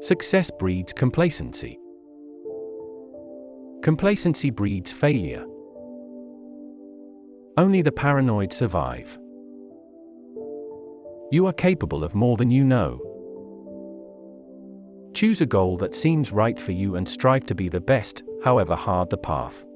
Success breeds complacency. Complacency breeds failure. Only the paranoid survive. You are capable of more than you know. Choose a goal that seems right for you and strive to be the best, however hard the path.